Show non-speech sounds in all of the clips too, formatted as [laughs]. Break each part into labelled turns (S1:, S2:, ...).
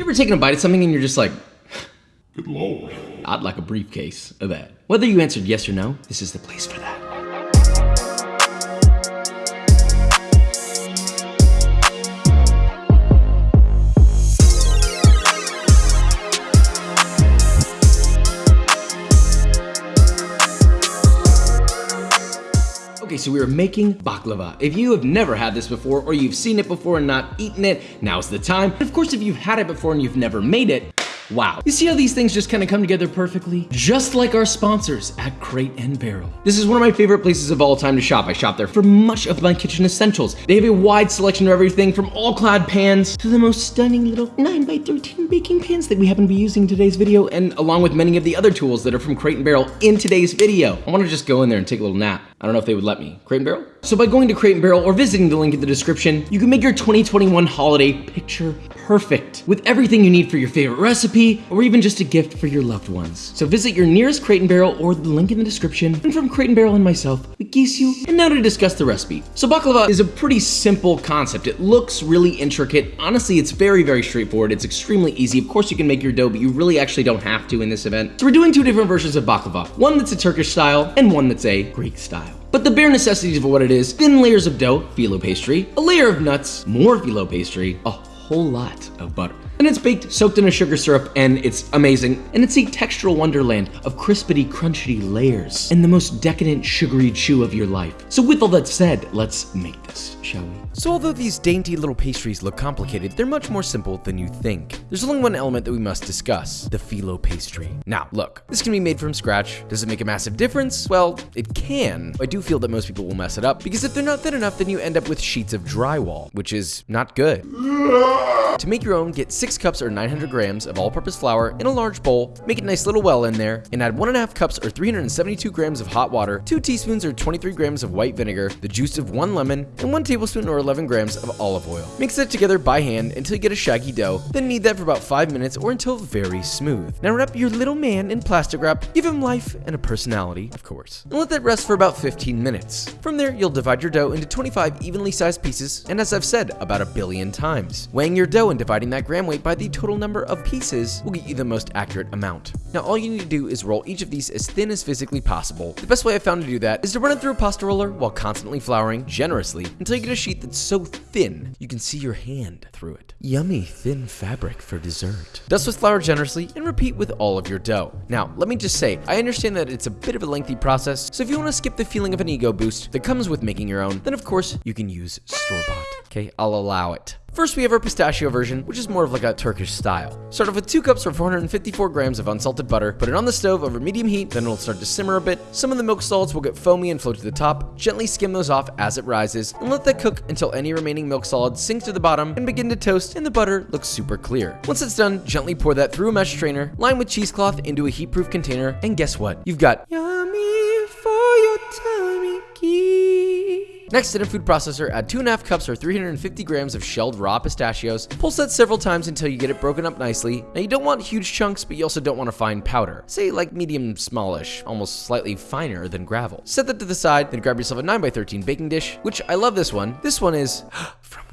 S1: You ever taken a bite of something and you're just like,
S2: Good lord.
S1: I'd like a briefcase of that. Whether you answered yes or no, this is the place for that. Okay, so we are making baklava. If you have never had this before, or you've seen it before and not eaten it, now's the time. Of course, if you've had it before and you've never made it, Wow. You see how these things just kind of come together perfectly? Just like our sponsors at Crate and Barrel. This is one of my favorite places of all time to shop. I shop there for much of my kitchen essentials. They have a wide selection of everything from all-clad pans to the most stunning little 9x13 baking pans that we happen to be using in today's video, and along with many of the other tools that are from Crate and Barrel in today's video. I want to just go in there and take a little nap. I don't know if they would let me. Crate and Barrel? So by going to Crate and Barrel or visiting the link in the description, you can make your 2021 holiday picture perfect with everything you need for your favorite recipe or even just a gift for your loved ones. So visit your nearest Crate Barrel or the link in the description. And from Crate Barrel and myself, we geese you. And now to discuss the recipe. So baklava is a pretty simple concept. It looks really intricate. Honestly, it's very, very straightforward. It's extremely easy. Of course, you can make your dough, but you really actually don't have to in this event. So we're doing two different versions of baklava. One that's a Turkish style and one that's a Greek style. But the bare necessities of what it is, thin layers of dough, phyllo pastry, a layer of nuts, more phyllo pastry, a whole lot of butter. And it's baked, soaked in a sugar syrup, and it's amazing. And it's a textural wonderland of crispity, crunchy layers, and the most decadent, sugary chew of your life. So with all that said, let's make this, shall we?
S3: So although these dainty little pastries look complicated, they're much more simple than you think. There's only one element that we must discuss, the phyllo pastry. Now, look, this can be made from scratch. Does it make a massive difference? Well, it can. I do feel that most people will mess it up, because if they're not thin enough, then you end up with sheets of drywall, which is not good. To make your own, get 6 cups or 900 grams of all-purpose flour in a large bowl, make a nice little well in there, and add 1.5 cups or 372 grams of hot water, 2 teaspoons or 23 grams of white vinegar, the juice of 1 lemon, and 1 tablespoon or 11 grams of olive oil. Mix that together by hand until you get a shaggy dough, then knead that for about 5 minutes or until very smooth. Now wrap your little man in plastic wrap, give him life and a personality, of course, and let that rest for about 15 minutes. From there, you'll divide your dough into 25 evenly sized pieces, and as I've said about a billion times, weighing your dough and dividing that gram weight by the total number of pieces will get you the most accurate amount. Now all you need to do is roll each of these as thin as physically possible. The best way I've found to do that is to run it through a pasta roller while constantly flouring generously until you get a sheet that's so thin you can see your hand through it. Yummy thin fabric for dessert. Dust with flour generously and repeat with all of your dough. Now let me just say, I understand that it's a bit of a lengthy process, so if you want to skip the feeling of an ego boost that comes with making your own, then of course you can use store-bought. Okay, I'll allow it. First, we have our pistachio version, which is more of like a Turkish style. Start off with 2 cups or 454 grams of unsalted butter, put it on the stove over medium heat, then it'll start to simmer a bit. Some of the milk solids will get foamy and float to the top. Gently skim those off as it rises, and let that cook until any remaining milk solids sink to the bottom and begin to toast and the butter looks super clear. Once it's done, gently pour that through a mesh strainer, line with cheesecloth into a heat-proof container, and guess what? You've got yummy Next, in a food processor, add 2.5 cups or 350 grams of shelled raw pistachios. Pulse that several times until you get it broken up nicely. Now, you don't want huge chunks, but you also don't want a fine powder. Say like medium smallish, almost slightly finer than gravel. Set that to the side, then grab yourself a 9x13 baking dish, which I love this one. This one is [gasps] from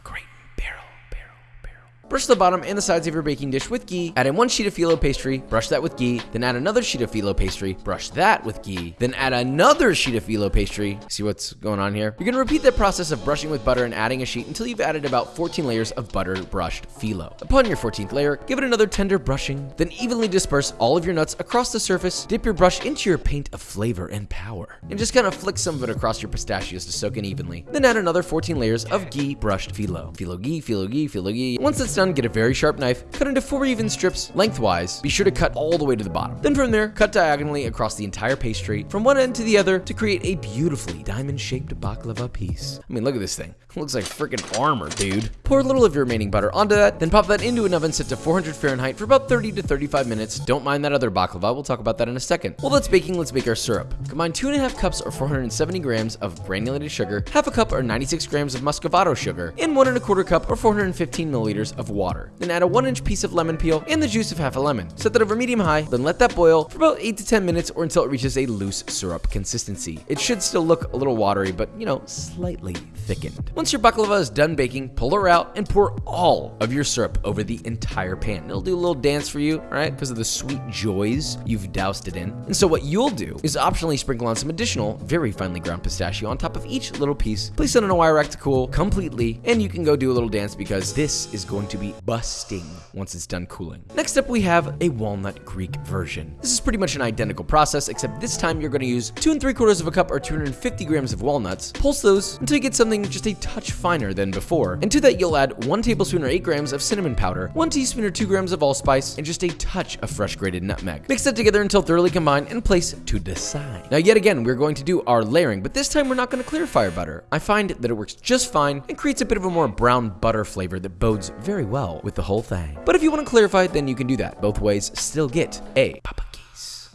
S3: Brush the bottom and the sides of your baking dish with ghee, add in one sheet of phyllo pastry, brush that with ghee, then add another sheet of phyllo pastry, brush that with ghee, then add another sheet of phyllo pastry. See what's going on here? You're gonna repeat that process of brushing with butter and adding a sheet until you've added about 14 layers of butter brushed phyllo. Upon your 14th layer, give it another tender brushing, then evenly disperse all of your nuts across the surface, dip your brush into your paint of flavor and power, and just kind of flick some of it across your pistachios to soak in evenly. Then add another 14 layers of ghee brushed phyllo. Phyllo ghee, phyllo ghee, phyllo ghee. Once it's done, get a very sharp knife, cut into four even strips lengthwise. Be sure to cut all the way to the bottom. Then from there, cut diagonally across the entire pastry from one end to the other to create a beautifully diamond-shaped baklava piece. I mean, look at this thing. It [laughs] looks like freaking armor, dude. Pour a little of your remaining butter onto that, then pop that into an oven set to 400 Fahrenheit for about 30 to 35 minutes. Don't mind that other baklava, we'll talk about that in a second. While that's baking, let's make our syrup. Combine two and a half cups or 470 grams of granulated sugar, half a cup or 96 grams of muscovado sugar, and one and a quarter cup or 415 milliliters of water. Then add a one inch piece of lemon peel and the juice of half a lemon. Set that over medium high, then let that boil for about 8 to 10 minutes or until it reaches a loose syrup consistency. It should still look a little watery, but you know, slightly thickened. Once your baklava is done baking, pull her out and pour all of your syrup over the entire pan. It'll do a little dance for you, right? Because of the sweet joys you've doused it in. And so what you'll do is optionally sprinkle on some additional, very finely ground pistachio on top of each little piece. Place it on a wire rack to cool completely, and you can go do a little dance because this is going to be busting once it's done cooling. Next up, we have a walnut Greek version. This is pretty much an identical process, except this time you're going to use two and three quarters of a cup or 250 grams of walnuts. Pulse those until you get something just a touch finer than before. And to that, you'll add one tablespoon or eight grams of cinnamon powder, one teaspoon or two grams of allspice, and just a touch of fresh grated nutmeg. Mix that together until thoroughly combined and place to the side. Now, yet again, we're going to do our layering, but this time we're not going to clarify butter. I find that it works just fine and creates a bit of a more brown butter flavor that bodes very well with the whole thing. But if you want to clarify, then you can do that. Both ways still get a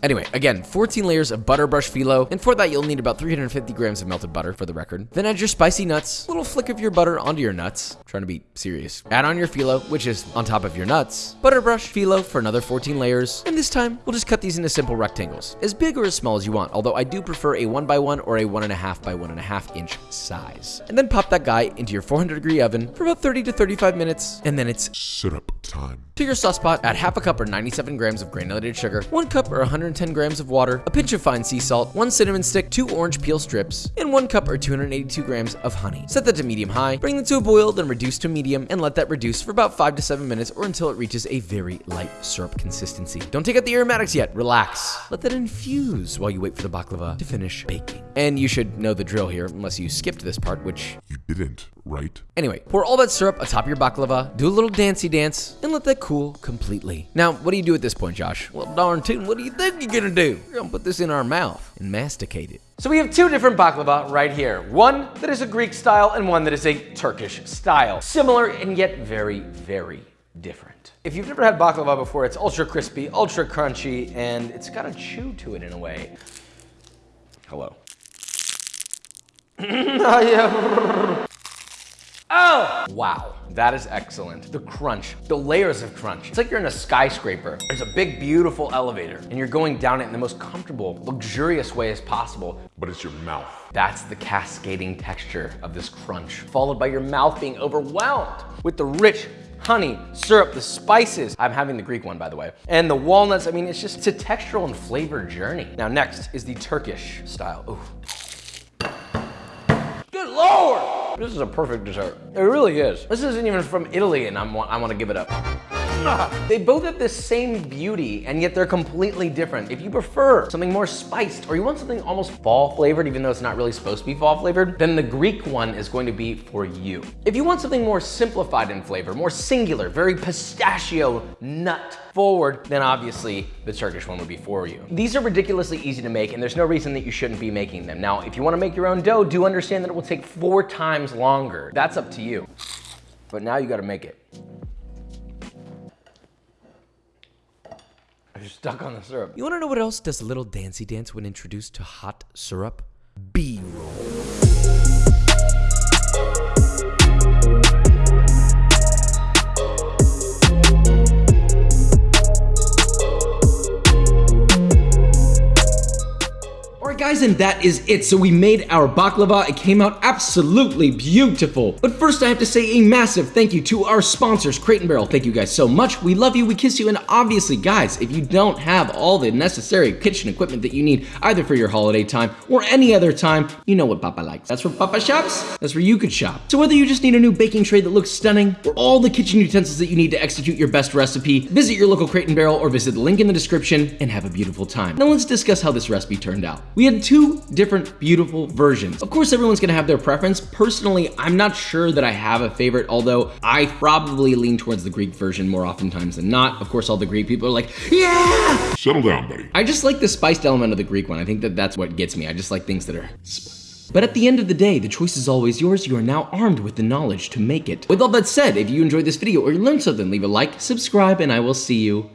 S3: Anyway, again, 14 layers of butter brush phyllo, and for that you'll need about 350 grams of melted butter for the record. Then add your spicy nuts, little flick of your butter onto your nuts. I'm trying to be serious. Add on your phyllo, which is on top of your nuts. Butter brush phyllo for another 14 layers, and this time we'll just cut these into simple rectangles, as big or as small as you want. Although I do prefer a one by one or a one and a half by one and a half inch size. And then pop that guy into your 400 degree oven for about 30 to 35 minutes, and then it's
S2: syrup time.
S3: To your sauce pot, add half a cup or 97 grams of granulated sugar, one cup or 110 grams of water, a pinch of fine sea salt, one cinnamon stick, two orange peel strips, and one cup or 282 grams of honey. Set that to medium high, bring them to a boil, then reduce to medium, and let that reduce for about 5 to 7 minutes or until it reaches a very light syrup consistency. Don't take out the aromatics yet, relax. Let that infuse while you wait for the baklava to finish baking. And you should know the drill here, unless you skipped this part, which
S2: You didn't, right?
S3: Anyway, pour all that syrup atop your baklava, do a little dancey dance, and let that cool completely. Now, what do you do at this point, Josh? Well, darn tootin', what do you think you're gonna do? We're gonna put this in our mouth and masticate it.
S1: So we have two different baklava right here. One that is a Greek style and one that is a Turkish style. Similar and yet very, very different. If you've never had baklava before, it's ultra crispy, ultra crunchy, and it's got a chew to it in a way. Hello. [laughs] [laughs] Wow, that is excellent. The crunch, the layers of crunch. It's like you're in a skyscraper. There's a big, beautiful elevator, and you're going down it in the most comfortable, luxurious way as possible.
S2: But it's your mouth.
S1: That's the cascading texture of this crunch, followed by your mouth being overwhelmed with the rich honey, syrup, the spices. I'm having the Greek one, by the way. And the walnuts, I mean, it's just, it's a textural and flavor journey. Now, next is the Turkish style. Ooh. This is a perfect dessert. It really is. This isn't even from Italy and I'm, I want to give it up. [laughs] They both have the same beauty and yet they're completely different. If you prefer something more spiced or you want something almost fall flavored even though it's not really supposed to be fall flavored, then the Greek one is going to be for you. If you want something more simplified in flavor, more singular, very pistachio nut forward, then obviously the Turkish one would be for you. These are ridiculously easy to make and there's no reason that you shouldn't be making them. Now, if you wanna make your own dough, do understand that it will take four times longer. That's up to you. But now you gotta make it. You're stuck on the syrup.
S3: You wanna know what else does a little Dancy dance when introduced to hot syrup? B-roll.
S1: Guys, and that is it. So we made our baklava. It came out absolutely beautiful. But first I have to say a massive thank you to our sponsors, Crate Barrel. Thank you guys so much. We love you, we kiss you, and obviously guys, if you don't have all the necessary kitchen equipment that you need, either for your holiday time or any other time, you know what Papa likes. That's where Papa shops. That's where you could shop. So whether you just need a new baking tray that looks stunning, or all the kitchen utensils that you need to execute your best recipe, visit your local Crate Barrel or visit the link in the description and have a beautiful time. Now let's discuss how this recipe turned out. We had two different beautiful versions. Of course, everyone's gonna have their preference. Personally, I'm not sure that I have a favorite, although I probably lean towards the Greek version more oftentimes than not. Of course, all the Greek people are like, yeah!
S2: Settle down, buddy.
S1: I just like the spiced element of the Greek one. I think that that's what gets me. I just like things that are but at the end of the day, the choice is always yours. You are now armed with the knowledge to make it. With all that said, if you enjoyed this video or you learned something, leave a like, subscribe, and I will see you